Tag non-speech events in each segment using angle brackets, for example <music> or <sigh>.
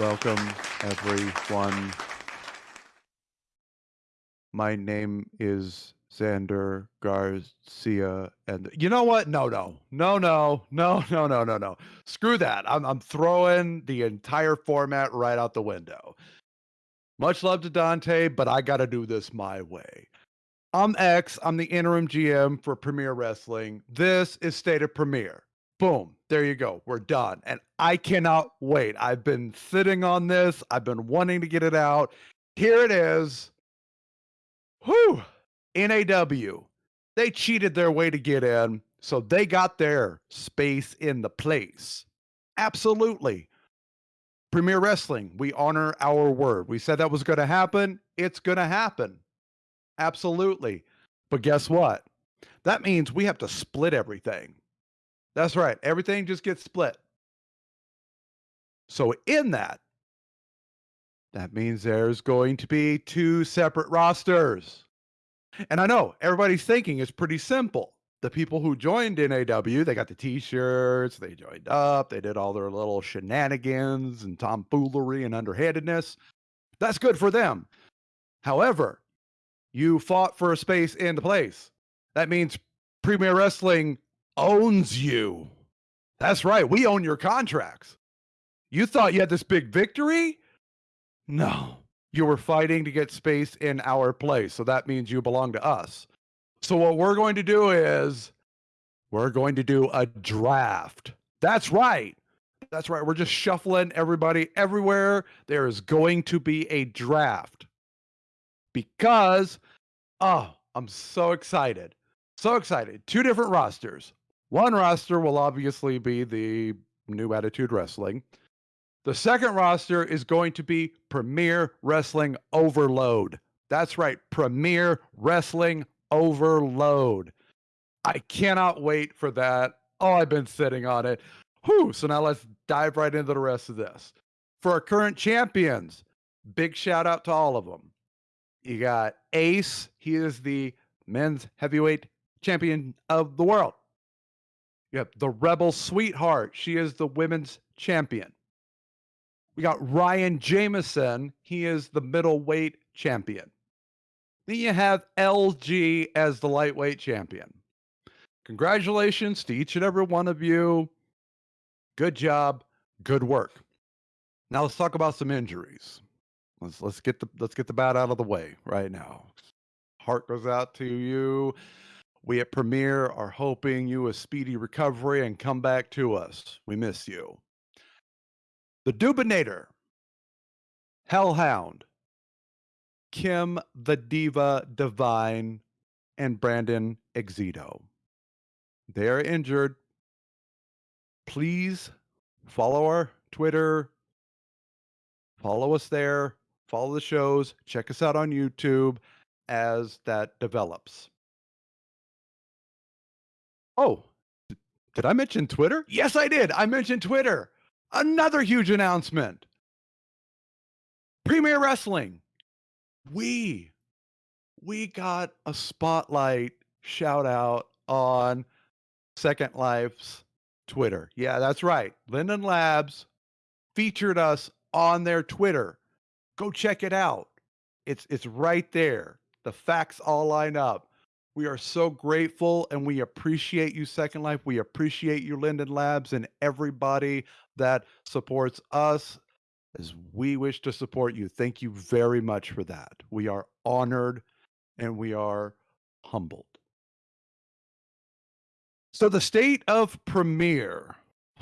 Welcome, everyone. My name is Xander Garcia, and you know what? No, no, no, no, no, no, no, no, no. Screw that. I'm I'm throwing the entire format right out the window. Much love to Dante, but I got to do this my way. I'm X. I'm the interim GM for Premier Wrestling. This is State of Premier. Boom. There you go. We're done. And I cannot wait. I've been sitting on this. I've been wanting to get it out. Here it is. Whew. NAW. They cheated their way to get in, so they got their space in the place. Absolutely. Premier Wrestling, we honor our word. We said that was going to happen. It's going to happen. Absolutely. But guess what? That means we have to split everything. That's right. Everything just gets split. So, in that, that means there's going to be two separate rosters. And I know everybody's thinking it's pretty simple. The people who joined NAW, they got the t-shirts, they joined up, they did all their little shenanigans and tomfoolery and underhandedness. That's good for them. However, you fought for a space in the place. That means Premier Wrestling owns you. That's right. We own your contracts. You thought you had this big victory? No. You were fighting to get space in our place. So that means you belong to us. So what we're going to do is we're going to do a draft. That's right. That's right. We're just shuffling everybody everywhere. There is going to be a draft because, oh, I'm so excited. So excited. Two different rosters. One roster will obviously be the New Attitude Wrestling. The second roster is going to be Premier Wrestling Overload. That's right, Premier Wrestling Overload. I cannot wait for that. Oh, I've been sitting on it. Whew. So now let's dive right into the rest of this. For our current champions, big shout out to all of them. You got Ace. He is the men's heavyweight champion of the world. You have the Rebel Sweetheart. She is the women's champion. We got Ryan Jameson. He is the middleweight champion. Then you have LG as the lightweight champion. Congratulations to each and every one of you. Good job. Good work. Now let's talk about some injuries. Let's let's get the let's get the bat out of the way right now. Heart goes out to you. We at Premier are hoping you a speedy recovery and come back to us. We miss you. The Dubinator, Hellhound, Kim the Diva Divine, and Brandon Exito. They are injured. Please follow our Twitter. Follow us there. Follow the shows. Check us out on YouTube as that develops. Oh, did I mention Twitter? Yes, I did. I mentioned Twitter. Another huge announcement. Premier Wrestling. We we got a spotlight shout out on Second Life's Twitter. Yeah, that's right. Linden Labs featured us on their Twitter. Go check it out. It's it's right there. The facts all line up. We are so grateful and we appreciate you, Second Life. We appreciate you, Linden Labs, and everybody that supports us as we wish to support you. Thank you very much for that. We are honored and we are humbled. So, the state of Premier.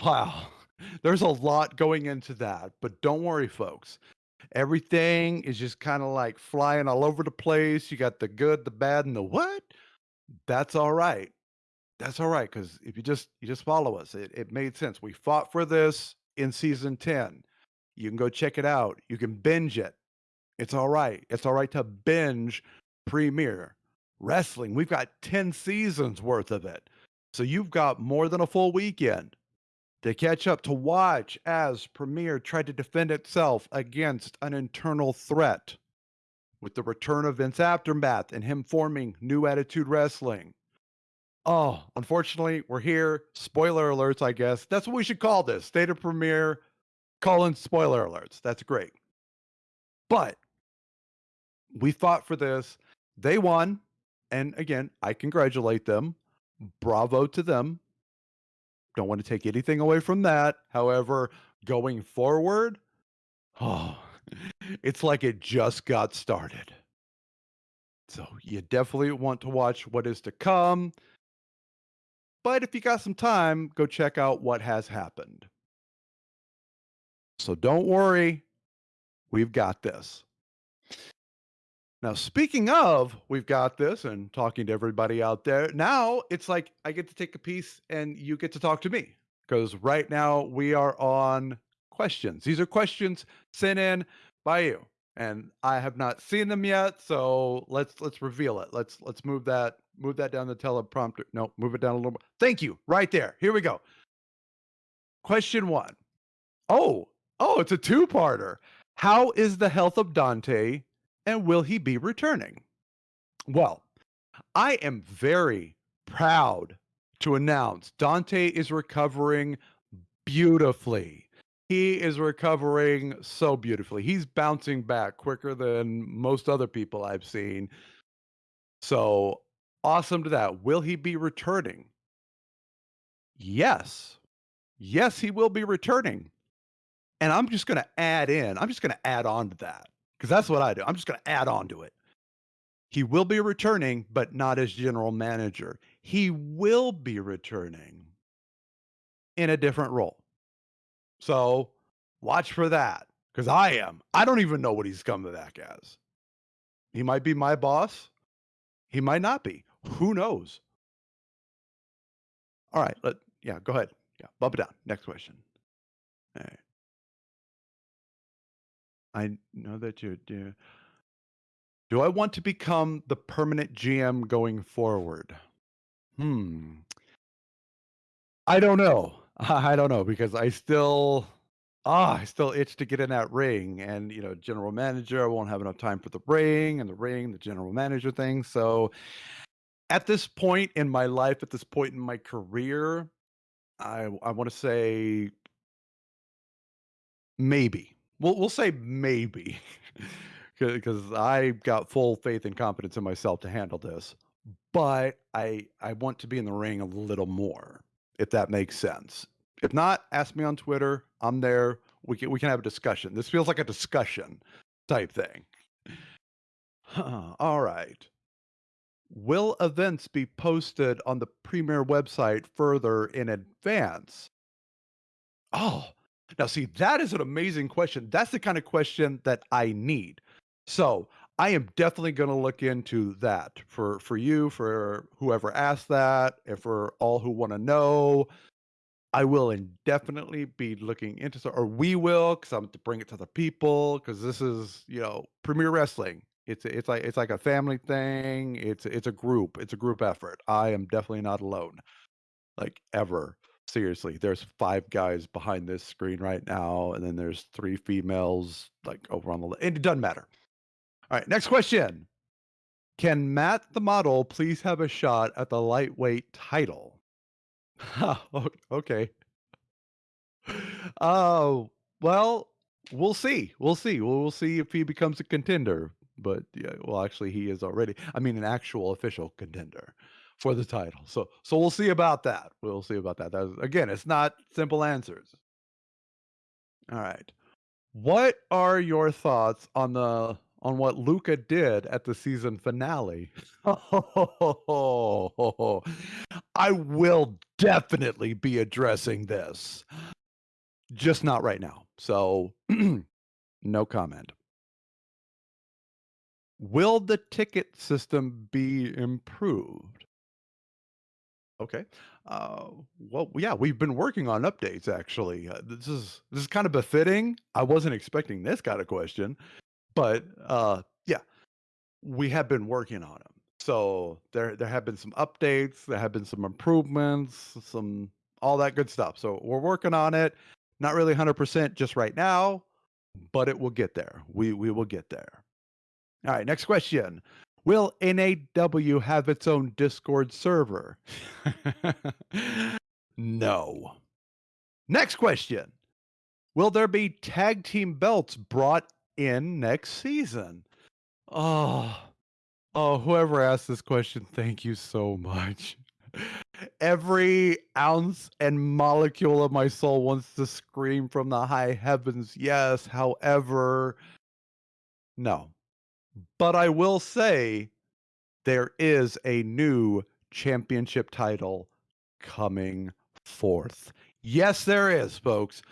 Wow, <laughs> there's a lot going into that, but don't worry, folks. Everything is just kind of like flying all over the place. You got the good, the bad, and the what? That's all right. That's all right because if you just you just follow us, it, it made sense. We fought for this in season 10. You can go check it out. You can binge it. It's all right. It's all right to binge Premier Wrestling. We've got 10 seasons worth of it. So you've got more than a full weekend to catch up to watch as Premier tried to defend itself against an internal threat with the return of Vince Aftermath and him forming New Attitude Wrestling. Oh, unfortunately, we're here. Spoiler alerts, I guess. That's what we should call this State of Premier Calling spoiler alerts. That's great. But we fought for this. They won. And again, I congratulate them. Bravo to them. Don't want to take anything away from that. However, going forward, oh, it's like it just got started. So you definitely want to watch what is to come. But if you got some time, go check out what has happened. So don't worry, we've got this. Now, speaking of, we've got this and talking to everybody out there. Now it's like I get to take a piece and you get to talk to me because right now we are on questions. These are questions sent in by you, and I have not seen them yet. So let's let's reveal it. Let's let's move that move that down the teleprompter. No, move it down a little more. Thank you. Right there. Here we go. Question one. Oh, oh, it's a two-parter. How is the health of Dante and will he be returning? Well, I am very proud to announce Dante is recovering beautifully. He is recovering so beautifully. He's bouncing back quicker than most other people I've seen. So awesome to that. Will he be returning? Yes. Yes, he will be returning. And I'm just going to add in, I'm just going to add on to that because that's what I do. I'm just going to add on to it. He will be returning, but not as general manager. He will be returning in a different role. So watch for that because I am. I don't even know what he's coming back as. He might be my boss. He might not be. Who knows? All right. Let yeah. Go ahead. Yeah. Bump it down. Next question. All right. I know that you do. Do I want to become the permanent GM going forward? Hmm. I don't know. <laughs> I don't know because I still ah, I still itch to get in that ring and you know, general manager, I won't have enough time for the ring and the ring, the general manager thing. So at this point in my life, at this point in my career, I I want to say maybe. We'll we'll say maybe, <laughs> because I got full faith and confidence in myself to handle this. But I I want to be in the ring a little more, if that makes sense. If not, ask me on Twitter. I'm there. We can we can have a discussion. This feels like a discussion type thing. All right. Will events be posted on the Premier website further in advance? Oh, now, see, that is an amazing question. That's the kind of question that I need. So I am definitely going to look into that for for you, for whoever asked that, and for all who want to know. I will indefinitely be looking into so, or we will, because I'm to bring it to the people, because this is you know Premier Wrestling. It's it's like it's like a family thing. It's it's a group. It's a group effort. I am definitely not alone, like ever. Seriously, there's 5 guys behind this screen right now, and then there's 3 females, like, over on the le it doesn't matter. Alright, next question. Can Matt the model please have a shot at the lightweight title? <laughs> Oh, okay. Oh, well, we'll see. We'll see. We'll we'll see if he becomes a contender, but, yeah, well, actually, he is already I mean, an actual official contender for the title. So so we'll see about that. We'll see about that. That again, it's not simple answers. All right. What are your thoughts on the on what Luca did at the season finale? <laughs> Oh, I will definitely be addressing this. Just not right now. So <clears throat> no comment. Will the ticket system be improved? Okay. Uh, well, yeah, we've been working on updates actually. Uh, this is this is kind of befitting. I wasn't expecting this kind of question, but uh, yeah, we have been working on them. So there there have been some updates, there have been some improvements, some all that good stuff. So we're working on it. Not really 100% just right now, but it will get there. We we will get there. All right, next question. Will NAW have its own Discord server? no. Next question. Will there be tag team belts brought in next season? Oh, oh, whoever asked this question, thank you so much. Every ounce and molecule of my soul wants to scream from the high heavens, yes. However, no. But I will say there is a new championship title coming forth. Yes, there is, folks.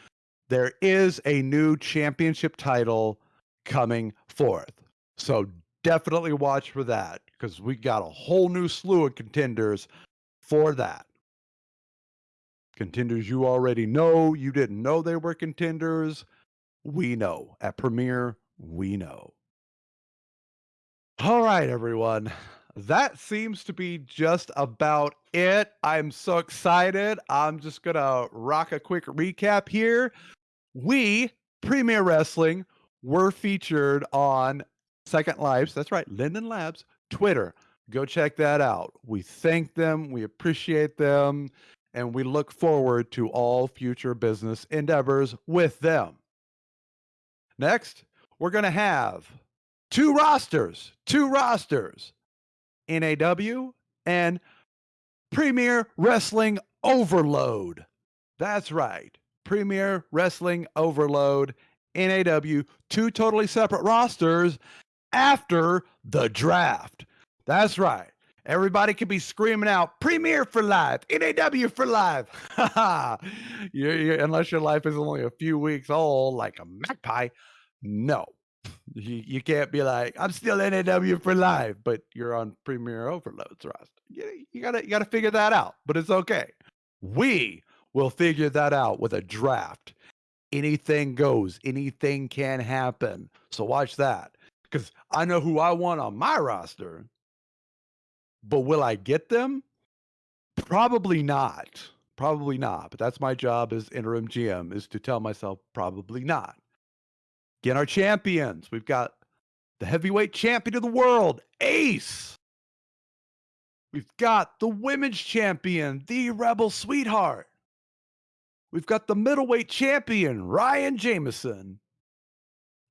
There is a new championship title coming forth. So definitely watch for that because we got a whole new slew of contenders for that. Contenders you already know, you didn't know they were contenders. We know. At Premier, we know. All right, everyone. That seems to be just about it. I'm so excited. I'm just going to rock a quick recap here. We, Premier Wrestling, were featured on Second Lives. That's right, Linden Labs, Twitter. Go check that out. We thank them, we appreciate them, and we look forward to all future business endeavors with them. Next, we're going to have two rosters, two rosters, NAW and Premier Wrestling Overload. That's right, Premier Wrestling Overload, NAW, two totally separate rosters after the draft. That's right. Everybody could be screaming out Premier for life, NAW for life. <laughs> you, you, unless your life is only a few weeks old, like a magpie. No, you, you can't be like, I'm still NAW for life, but you're on Premier Overloads roster. You, you gotta you gotta figure that out, but it's okay. We will figure that out with a draft. Anything goes, anything can happen. So watch that. Because I know who I want on my roster. But will I get them? Probably not. Probably not. But that's my job as interim GM is to tell myself probably not. Get our champions. We've got the heavyweight champion of the world, Ace. We've got the women's champion, the Rebel Sweetheart. We've got the middleweight champion, Ryan Jameson.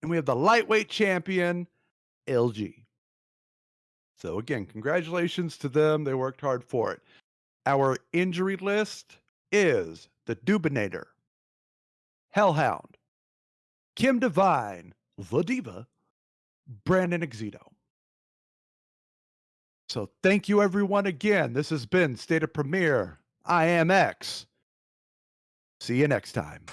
And we have the lightweight champion, LG. So, again, congratulations to them. They worked hard for it. Our injury list is the Dubinator, Hellhound, Kim Devine, The Diva, Brandon Exito. So thank you everyone again. This has been State of Premier. I am X. See you next time.